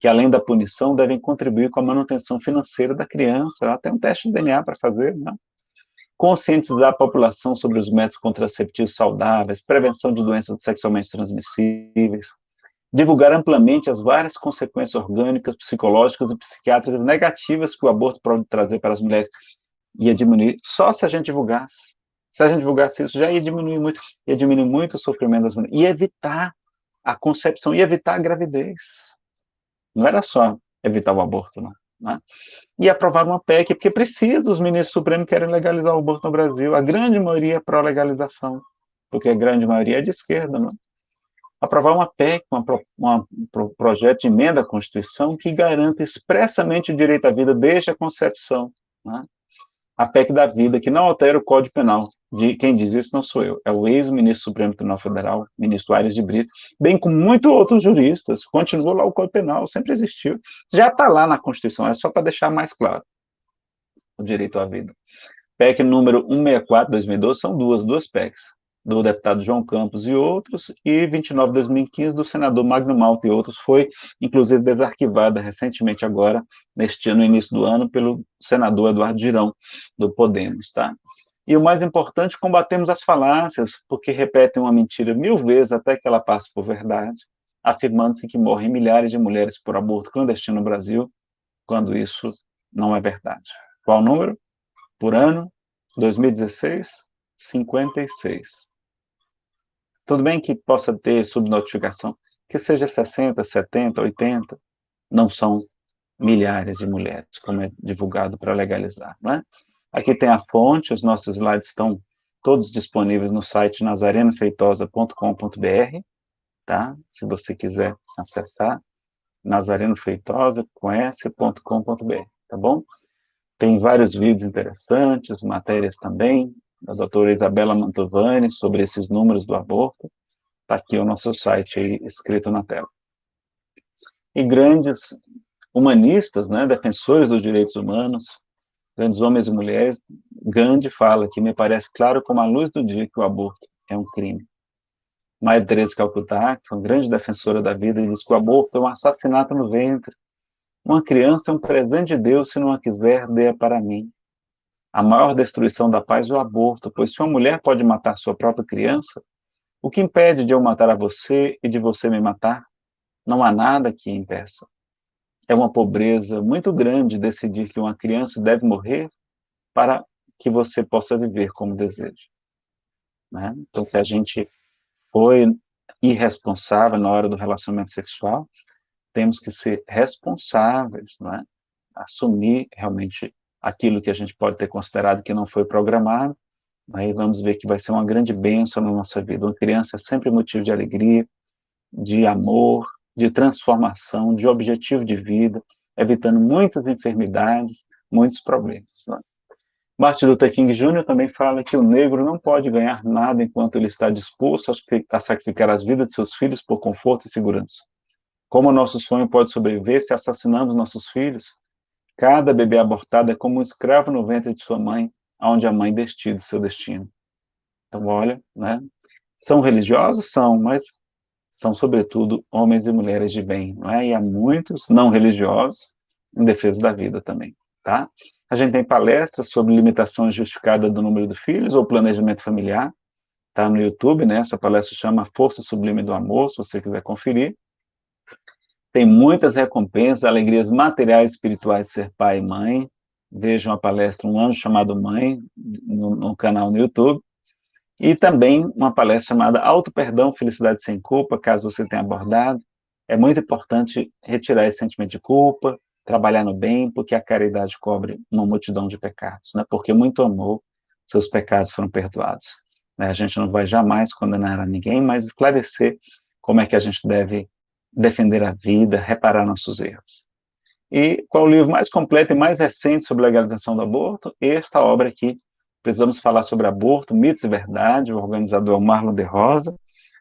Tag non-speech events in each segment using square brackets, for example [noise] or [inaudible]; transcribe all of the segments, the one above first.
que além da punição devem contribuir com a manutenção financeira da criança, tem um teste de DNA para fazer, né? conscientizar a população sobre os métodos contraceptivos saudáveis, prevenção de doenças sexualmente transmissíveis, divulgar amplamente as várias consequências orgânicas, psicológicas e psiquiátricas negativas que o aborto pode trazer para as mulheres, ia diminuir, só se a gente divulgasse. Se a gente divulgasse isso, já ia diminuir muito, ia diminuir muito o sofrimento das mulheres, ia evitar a concepção, ia evitar a gravidez. Não era só evitar o aborto, não. Né? E aprovar uma PEC, porque precisa, os ministros supremos querem legalizar o aborto no Brasil, a grande maioria é pró-legalização, porque a grande maioria é de esquerda, não? aprovar uma PEC, um projeto de emenda à Constituição que garanta expressamente o direito à vida desde a concepção. Né? A PEC da vida, que não altera o Código Penal. De, quem diz isso não sou eu, é o ex-ministro Supremo Tribunal Federal, ministro Aires de Brito, bem como muitos outros juristas. Continuou lá o Código Penal, sempre existiu. Já está lá na Constituição, é só para deixar mais claro o direito à vida. PEC número 164, 2012, são duas, duas PECs do deputado João Campos e outros, e 29 de 2015 do senador Magno Malta e outros, foi inclusive desarquivada recentemente agora, neste ano, no início do ano, pelo senador Eduardo Girão, do Podemos, tá? E o mais importante, combatemos as falácias, porque repetem uma mentira mil vezes até que ela passe por verdade, afirmando-se que morrem milhares de mulheres por aborto clandestino no Brasil, quando isso não é verdade. Qual o número? Por ano? 2016? 56. Tudo bem que possa ter subnotificação, que seja 60, 70, 80, não são milhares de mulheres, como é divulgado para legalizar, não é? Aqui tem a fonte, os nossos slides estão todos disponíveis no site nazarenofeitosa.com.br, tá? Se você quiser acessar, nazarenofeitosa.com.br, tá bom? Tem vários vídeos interessantes, matérias também, da doutora Isabela Mantovani, sobre esses números do aborto. Está aqui o nosso site aí, escrito na tela. E grandes humanistas, né, defensores dos direitos humanos, grandes homens e mulheres, Gandhi fala que me parece claro como a luz do dia que o aborto é um crime. Maria Teresa Calcutá, que foi uma grande defensora da vida, diz que o aborto é um assassinato no ventre. Uma criança é um presente de Deus, se não a quiser, dê para mim a maior destruição da paz é o aborto, pois se uma mulher pode matar sua própria criança, o que impede de eu matar a você e de você me matar? Não há nada que impeça. É uma pobreza muito grande decidir que uma criança deve morrer para que você possa viver como deseja. Né? Então, se a gente foi irresponsável na hora do relacionamento sexual, temos que ser responsáveis, né? assumir realmente aquilo que a gente pode ter considerado que não foi programado, aí vamos ver que vai ser uma grande bênção na nossa vida. Uma criança é sempre motivo de alegria, de amor, de transformação, de objetivo de vida, evitando muitas enfermidades, muitos problemas. Né? Martin Luther King Jr. também fala que o negro não pode ganhar nada enquanto ele está disposto a sacrificar as vidas de seus filhos por conforto e segurança. Como o nosso sonho pode sobreviver se assassinamos nossos filhos? Cada bebê abortado é como um escravo no ventre de sua mãe, onde a mãe decide seu destino. Então, olha, né? São religiosos? São, mas são, sobretudo, homens e mulheres de bem, não é? E há muitos não religiosos em defesa da vida também, tá? A gente tem palestras sobre limitação justificada do número de filhos ou planejamento familiar, tá no YouTube, né? Essa palestra chama Força Sublime do Amor, se você quiser conferir tem muitas recompensas, alegrias materiais e espirituais de ser pai e mãe. Vejam a palestra Um Anjo Chamado Mãe, no, no canal no YouTube. E também uma palestra chamada Auto Perdão, Felicidade Sem Culpa, caso você tenha abordado. É muito importante retirar esse sentimento de culpa, trabalhar no bem, porque a caridade cobre uma multidão de pecados, né? porque muito amor, seus pecados foram perdoados. Né? A gente não vai jamais condenar a ninguém, mas esclarecer como é que a gente deve defender a vida, reparar nossos erros. E qual o livro mais completo e mais recente sobre legalização do aborto? Esta obra aqui. Precisamos falar sobre aborto, mitos e verdade, o organizador Marlon de Rosa.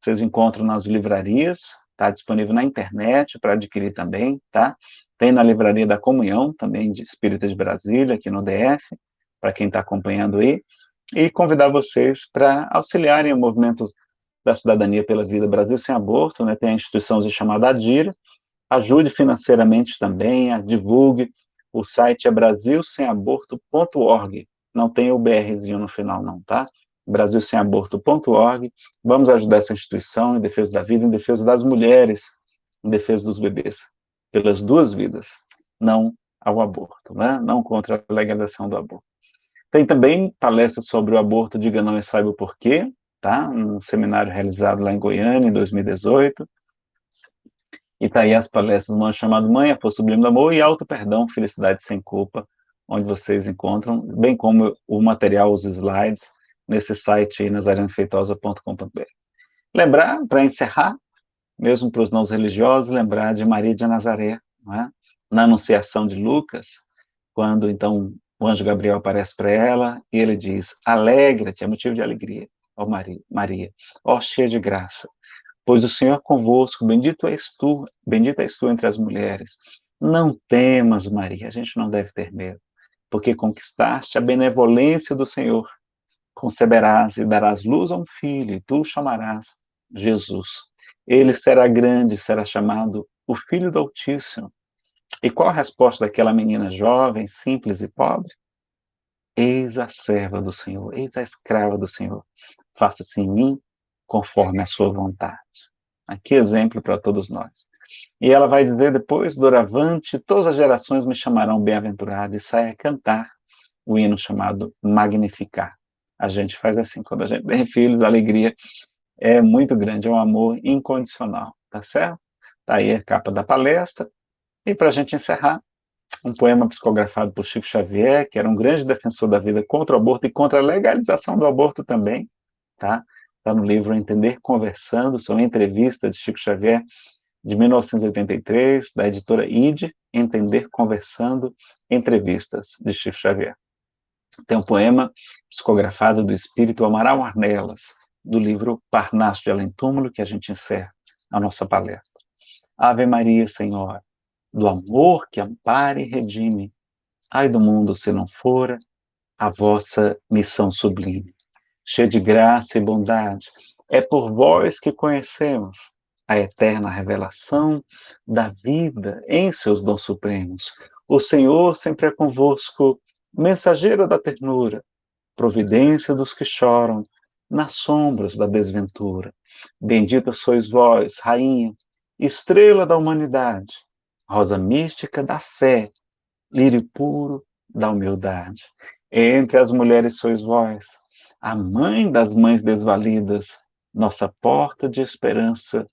Vocês encontram nas livrarias, está disponível na internet para adquirir também, tá? Tem na Livraria da Comunhão, também de Espírita de Brasília, aqui no DF, para quem está acompanhando aí. E convidar vocês para auxiliarem o movimento da Cidadania pela Vida Brasil Sem Aborto, né, tem a instituição chamada ADIRA, Ajude financeiramente também, divulgue. O site é brasilsemaborto.org. Não tem o BRzinho no final não, tá? brasilsemaborto.org. Vamos ajudar essa instituição em defesa da vida, em defesa das mulheres, em defesa dos bebês, pelas duas vidas, não ao aborto, né? não contra a legalização do aborto. Tem também palestras sobre o aborto, diga não e saiba o porquê, tá? um seminário realizado lá em Goiânia, em 2018. E tá aí as palestras, uma chamada Mãe, a Sublime do Amor e Auto Perdão, Felicidade Sem Culpa, onde vocês encontram, bem como o material, os slides, nesse site nazarenofeitosa.com.br. Lembrar, para encerrar, mesmo para os não religiosos, lembrar de Maria de Nazaré, é? na Anunciação de Lucas, quando então o anjo Gabriel aparece para ela e ele diz: Alegra-te, é motivo de alegria, ó Maria, ó cheia de graça, pois o Senhor é convosco, bendito és tu, bendita és tu entre as mulheres. Não temas, Maria, a gente não deve ter medo, porque conquistaste a benevolência do Senhor conceberás e darás luz a um filho, e tu o chamarás Jesus. Ele será grande, será chamado o Filho do Altíssimo. E qual a resposta daquela menina jovem, simples e pobre? Eis a serva do Senhor, eis a escrava do Senhor. Faça-se em mim conforme a sua vontade. Aqui exemplo para todos nós. E ela vai dizer depois, doravante, todas as gerações me chamarão bem-aventurado, e sai a cantar o hino chamado Magnificar a gente faz assim, quando a gente tem filhos, a alegria é muito grande, é um amor incondicional, tá certo? Tá aí a capa da palestra, e para a gente encerrar, um poema psicografado por Chico Xavier, que era um grande defensor da vida contra o aborto e contra a legalização do aborto também, tá? Está no livro Entender Conversando, são entrevistas de Chico Xavier, de 1983, da editora ID, Entender Conversando, entrevistas de Chico Xavier. Tem um poema psicografado do espírito Amaral Arnelas, do livro Parnaso de Além Túmulo, que a gente encerra a nossa palestra. Ave Maria, Senhora, do amor que ampara e redime, ai do mundo se não fora a vossa missão sublime. Cheia de graça e bondade, é por vós que conhecemos a eterna revelação da vida em seus dons supremos. O Senhor sempre é convosco, mensageira da ternura, providência dos que choram nas sombras da desventura. Bendita sois vós, rainha, estrela da humanidade, rosa mística da fé, lírio puro da humildade. Entre as mulheres sois vós, a mãe das mães desvalidas, nossa porta de esperança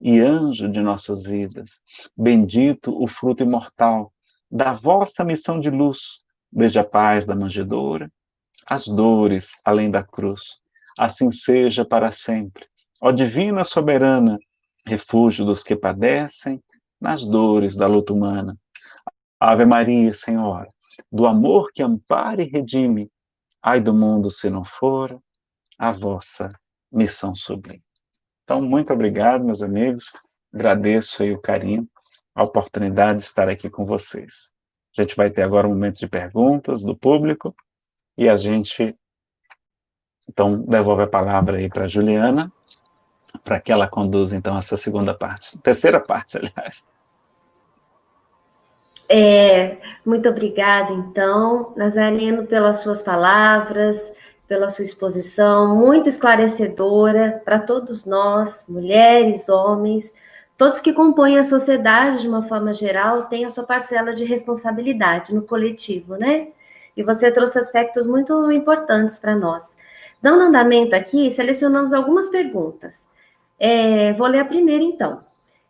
e anjo de nossas vidas. Bendito o fruto imortal da vossa missão de luz, desde a paz da manjedoura, as dores além da cruz. Assim seja para sempre. Ó Divina Soberana, refúgio dos que padecem nas dores da luta humana. Ave Maria, Senhora, do amor que ampara e redime, ai do mundo se não for a vossa missão sublime. Então, muito obrigado, meus amigos. Agradeço aí o carinho, a oportunidade de estar aqui com vocês. A gente vai ter agora um momento de perguntas do público e a gente, então, devolve a palavra aí para a Juliana, para que ela conduza, então, essa segunda parte, terceira parte, [laughs] aliás. É, muito obrigada, então, Nazareno, pelas suas palavras, pela sua exposição, muito esclarecedora para todos nós, mulheres, homens, Todos que compõem a sociedade, de uma forma geral, têm a sua parcela de responsabilidade no coletivo, né? E você trouxe aspectos muito importantes para nós. Dando andamento aqui, selecionamos algumas perguntas. É, vou ler a primeira, então.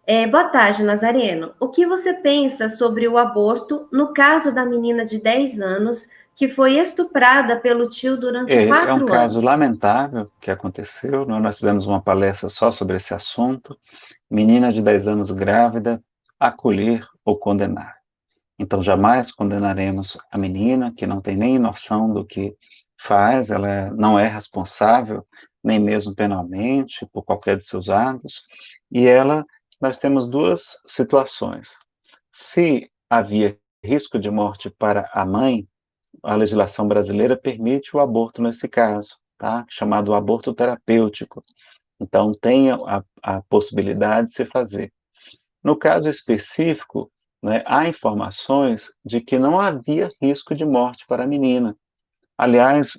É, boa tarde, Nazareno. O que você pensa sobre o aborto no caso da menina de 10 anos que foi estuprada pelo tio durante é, quatro anos? É um caso lamentável que aconteceu. Nós fizemos uma palestra só sobre esse assunto menina de 10 anos grávida, acolher ou condenar. Então, jamais condenaremos a menina que não tem nem noção do que faz, ela não é responsável, nem mesmo penalmente, por qualquer de seus atos, e ela, nós temos duas situações. Se havia risco de morte para a mãe, a legislação brasileira permite o aborto nesse caso, tá? chamado aborto terapêutico. Então, tem a, a possibilidade de se fazer. No caso específico, né, há informações de que não havia risco de morte para a menina. Aliás,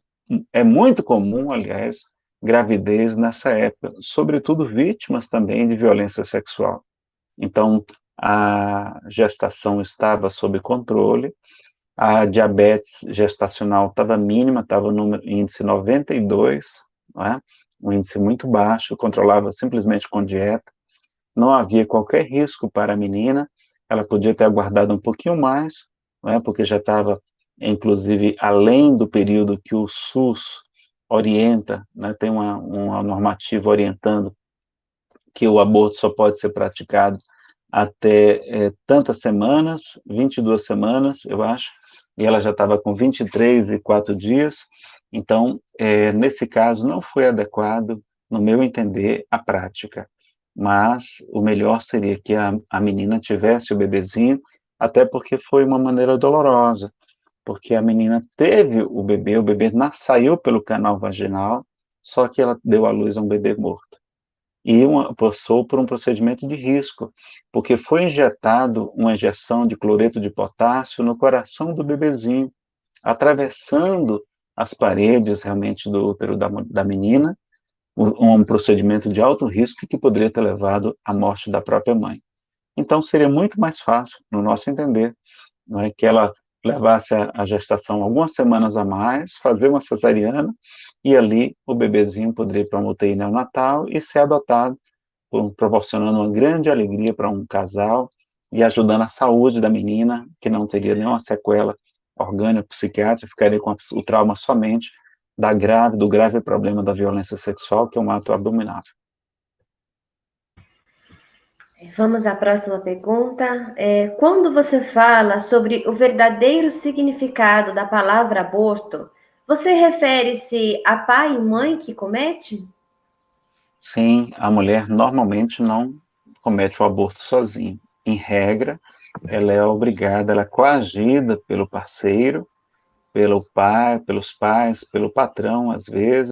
é muito comum, aliás, gravidez nessa época, sobretudo vítimas também de violência sexual. Então, a gestação estava sob controle, a diabetes gestacional estava mínima, estava no índice 92, é? um índice muito baixo, controlava simplesmente com dieta, não havia qualquer risco para a menina, ela podia ter aguardado um pouquinho mais, é? porque já estava, inclusive, além do período que o SUS orienta, né? tem uma, uma normativa orientando que o aborto só pode ser praticado até é, tantas semanas, 22 semanas, eu acho, e ela já estava com 23 e 4 dias, então, é, nesse caso, não foi adequado, no meu entender, a prática, mas o melhor seria que a, a menina tivesse o bebezinho, até porque foi uma maneira dolorosa, porque a menina teve o bebê, o bebê saiu pelo canal vaginal, só que ela deu à luz a um bebê morto e uma, passou por um procedimento de risco, porque foi injetado uma injeção de cloreto de potássio no coração do bebezinho, atravessando as paredes realmente do útero da, da menina, um, um procedimento de alto risco que poderia ter levado à morte da própria mãe. Então, seria muito mais fácil, no nosso entender, não é, que ela levasse a, gestação algumas semanas a mais, fazer uma cesariana, e ali o bebezinho poderia ir para uma UTI neonatal e ser adotado, proporcionando uma grande alegria para um casal e ajudando a saúde da menina, que não teria nenhuma sequela orgânica, psiquiátrica, ficaria com o trauma somente da grave, do grave problema da violência sexual, que é um ato abominável. Vamos à próxima pergunta. É, quando você fala sobre o verdadeiro significado da palavra aborto, você refere-se a pai e mãe que comete? Sim, a mulher normalmente não comete o aborto sozinha. Em regra, ela é obrigada, ela é coagida pelo parceiro, pelo pai, pelos pais, pelo patrão, às vezes,